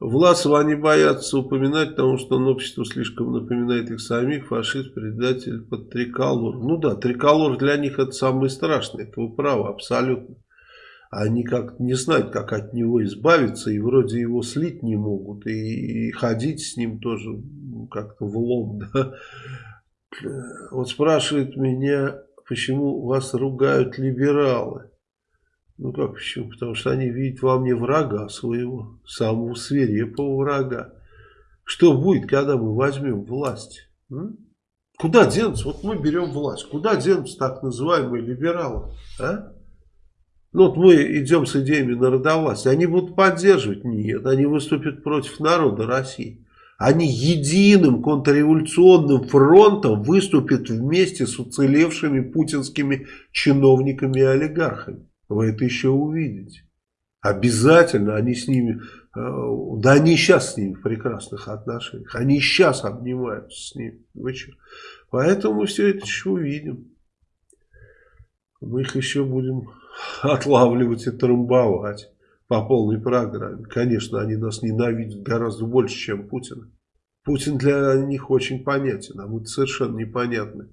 Власова они боятся упоминать, потому что он обществу слишком напоминает их самих, фашист, предатель, под триколор. Ну да, триколор для них это самое страшное, это вы правы, абсолютно. Они как не знают, как от него избавиться, и вроде его слить не могут, и, и ходить с ним тоже как-то в лом. Да? Вот спрашивает меня, почему вас ругают либералы. Ну как почему? Потому что они видят во мне врага своего, самого свирепого врага. Что будет, когда мы возьмем власть? М? Куда денутся? Вот мы берем власть. Куда денутся так называемые либералы? А? Ну вот мы идем с идеями народовластия. Они будут поддерживать? Нет. Они выступят против народа России. Они единым контрреволюционным фронтом выступят вместе с уцелевшими путинскими чиновниками и олигархами. Вы это еще увидите. Обязательно они с ними, э, да они сейчас с ними в прекрасных отношениях. Они сейчас обнимаются с ними. Вы что? Поэтому мы все это еще увидим. Мы их еще будем отлавливать и трамбовать по полной программе. Конечно, они нас ненавидят гораздо больше, чем Путин. Путин для них очень понятен, а мы совершенно непонятны.